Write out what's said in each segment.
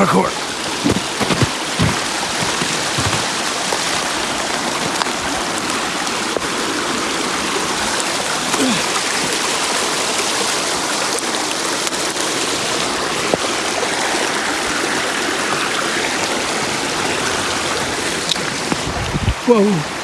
Parkour. Whoa.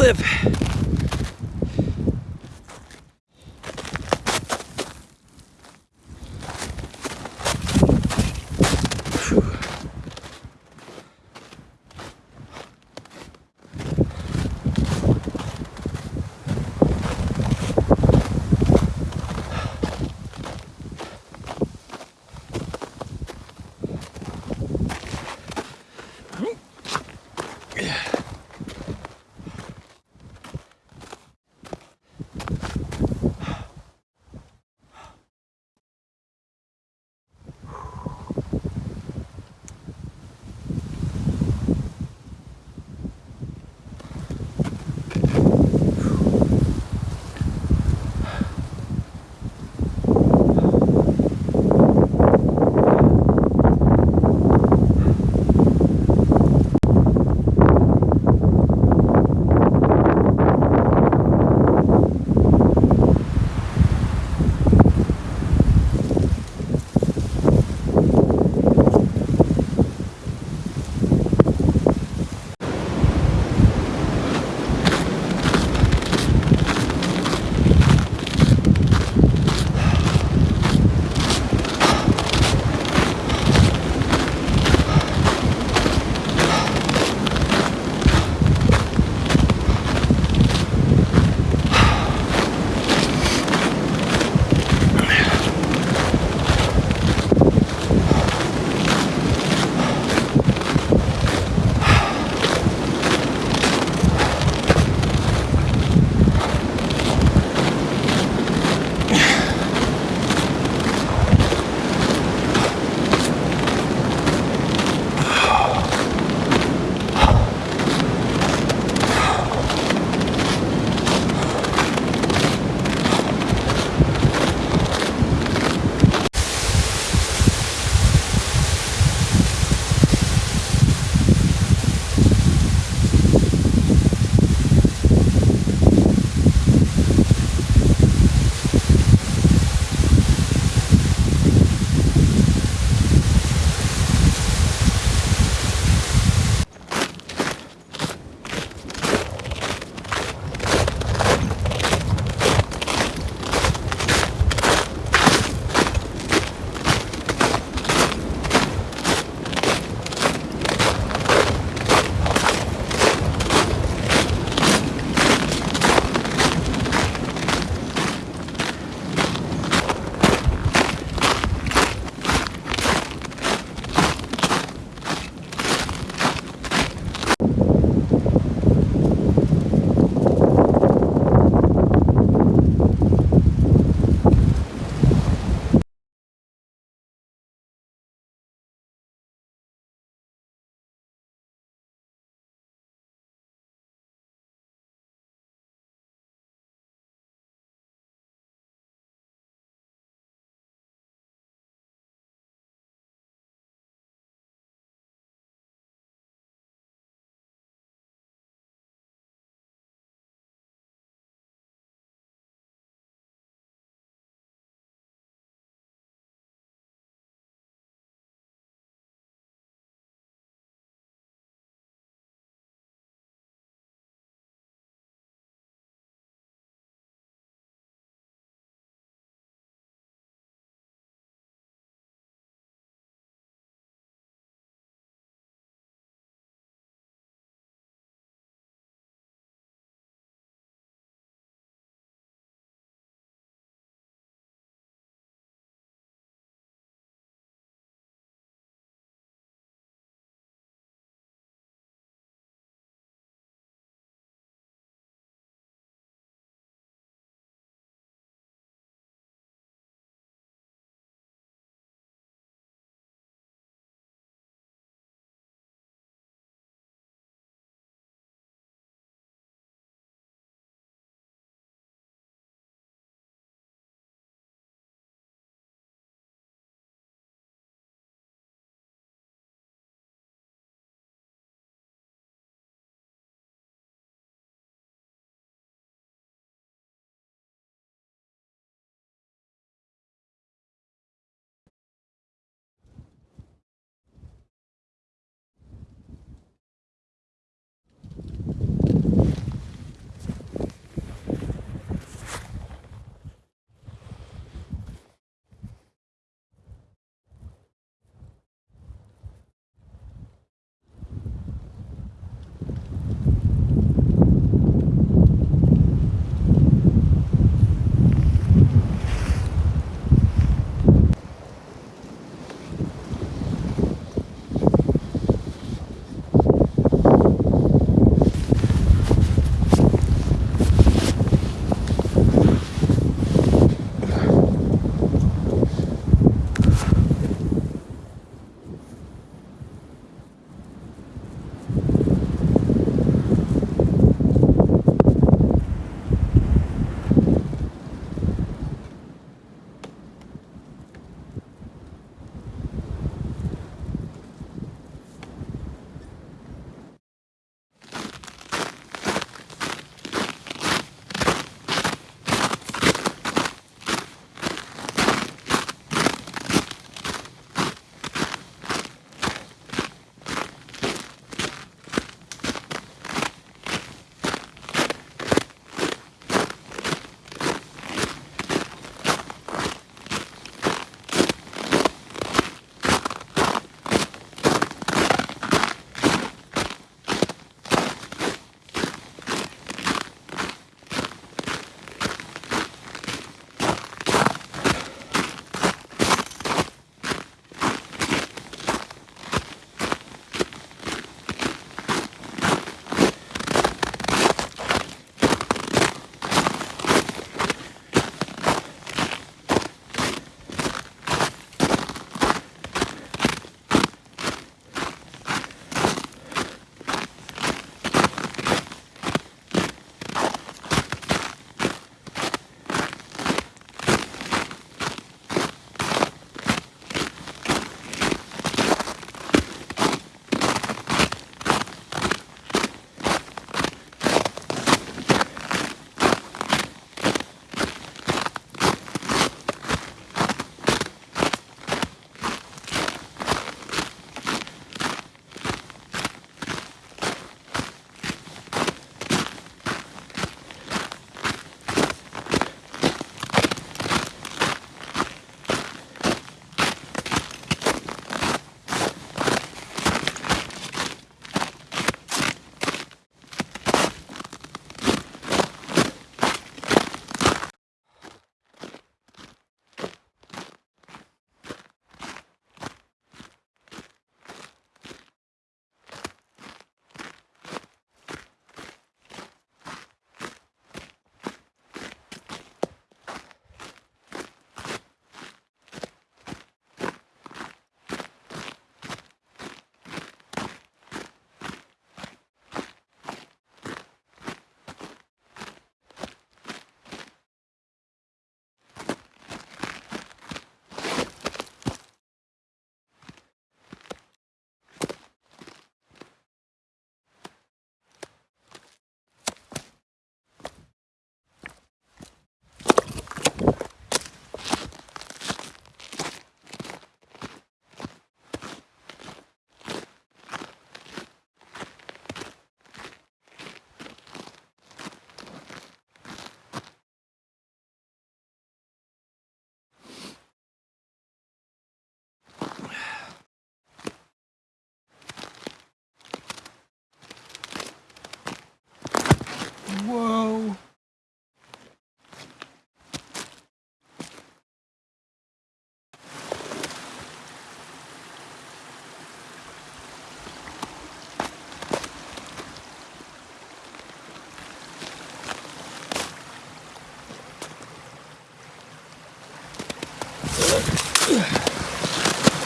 Slip.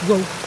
Whoa.